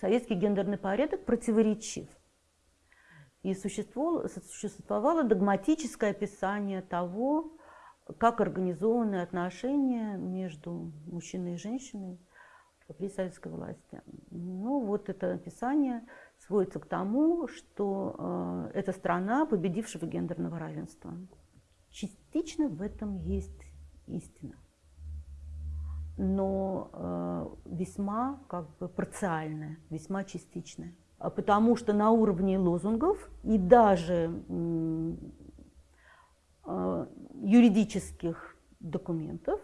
Советский гендерный порядок противоречив. И существовало, догматическое описание того, как организованы отношения между мужчиной и женщиной при советской власти. Ну, вот это описание сводится к тому, что э, это страна победившего гендерного равенства. Частично в этом есть истина, но э, весьма как бы парциальная, весьма частичная. А потому что на уровне лозунгов и даже э, юридических документов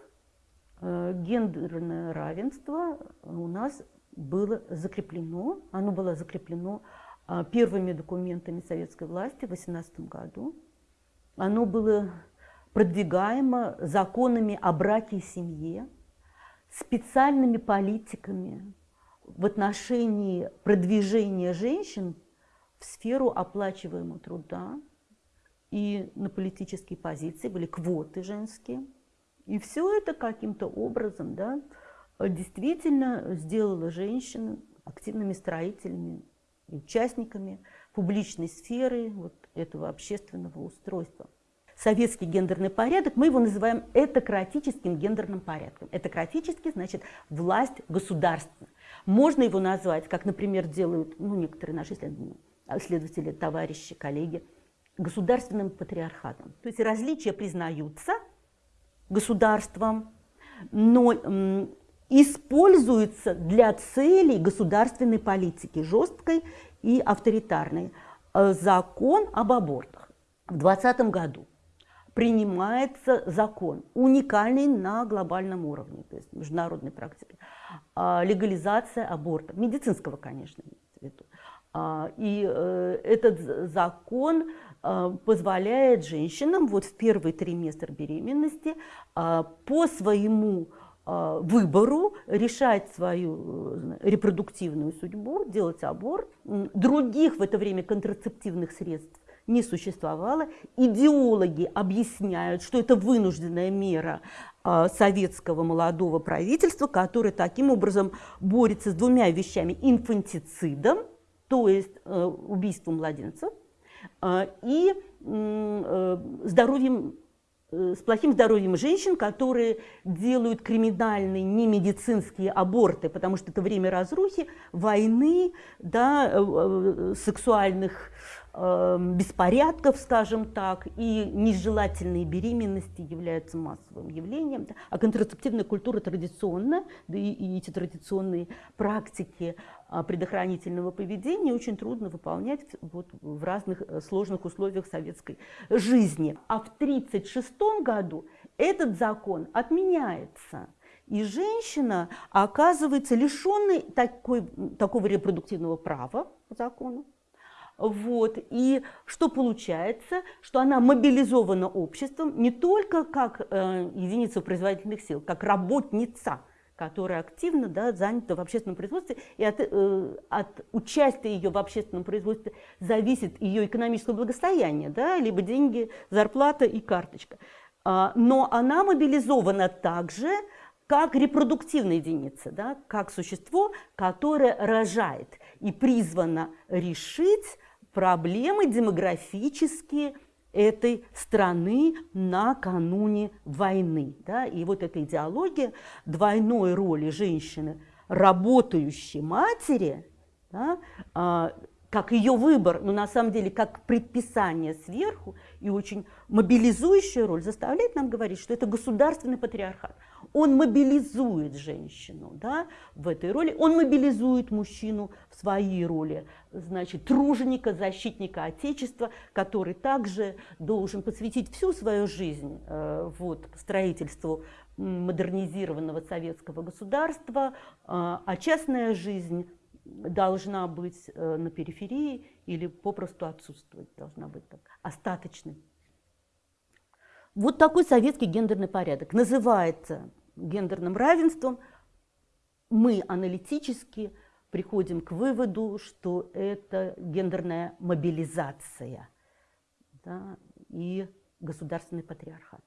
э, гендерное равенство у нас было закреплено. Оно было закреплено э, первыми документами советской власти в 18 году. Оно было продвигаемо законами о браке и семье, специальными политиками в отношении продвижения женщин в сферу оплачиваемого труда и на политические позиции, были квоты женские. И все это каким-то образом да, действительно сделало женщин активными строителями, участниками публичной сферы вот этого общественного устройства. Советский гендерный порядок, мы его называем этократическим гендерным порядком. Этократический значит власть государства. Можно его назвать, как, например, делают ну, некоторые наши исследователи, товарищи, коллеги, государственным патриархатом. То есть различия признаются государством, но используются для целей государственной политики, жесткой и авторитарной. Э, закон об абортах в 2020 году. Принимается закон, уникальный на глобальном уровне, то есть международной практике, а, легализация аборта, медицинского, конечно, а, и э, этот закон а, позволяет женщинам вот в первый триместр беременности по своему выбору решать свою э, репродуктивную судьбу, делать аборт. Других в это время контрацептивных средств не существовало. Идеологи объясняют, что это вынужденная мера а, советского молодого правительства, которое таким образом борется с двумя вещами. Инфантицидом, то есть э, убийством младенцев, э, и э, здоровьем с плохим здоровьем женщин, которые делают криминальные немедицинские аборты, потому что это время разрухи, войны, да, сексуальных Эм, беспорядков, скажем так, и нежелательные беременности являются массовым явлением. А контрацептивная культура традиционная, да и, и эти традиционные практики предохранительного поведения очень трудно выполнять вот в разных э, сложных условиях советской жизни. А в 1936 году этот закон отменяется. И женщина оказывается лишенной такой, такого репродуктивного права по закону, вот. И что получается? Что она мобилизована обществом не только как э, единица производительных сил, как работница, которая активно да, занята в общественном производстве, и от, э, от участия ее в общественном производстве зависит ее экономическое благосостояние, да, либо деньги, зарплата и карточка. А, но она мобилизована также как репродуктивная единица, да, как существо, которое рожает и призвано решить проблемы демографические этой страны накануне войны. Да? И вот эта идеология двойной роли женщины, работающей матери, да, а, как ее выбор, но на самом деле как предписание сверху и очень мобилизующая роль заставляет нам говорить, что это государственный патриархат. Он мобилизует женщину да, в этой роли, он мобилизует мужчину в своей роли, значит, труженика, защитника Отечества, который также должен посвятить всю свою жизнь э, вот, строительству модернизированного советского государства, э, а частная жизнь должна быть э, на периферии или попросту отсутствовать, должна быть так, остаточной. Вот такой советский гендерный порядок называется гендерным равенством. Мы аналитически приходим к выводу, что это гендерная мобилизация да, и государственный патриархат.